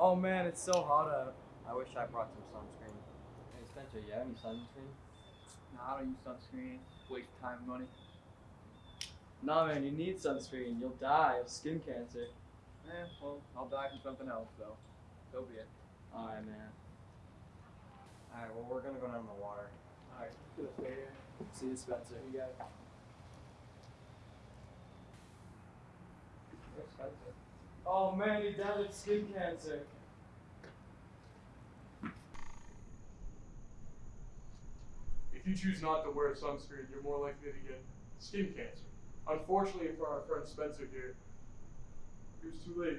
Oh man, it's so hot out. I wish I brought some sunscreen. Hey Spencer, you have any sunscreen? Nah, I don't use sunscreen. Waste time and money. Nah, man, you need sunscreen. You'll die of skin cancer. Eh, well, I'll die from something else, though. So be it. Alright, man. Alright, well, we're gonna go down the water. Alright, good stay here. See you, Spencer. You got it. Where's Spencer? Oh man, he died of skin cancer. If you choose not to wear sunscreen, you're more likely to get skin cancer. Unfortunately for our friend Spencer here, it was too late.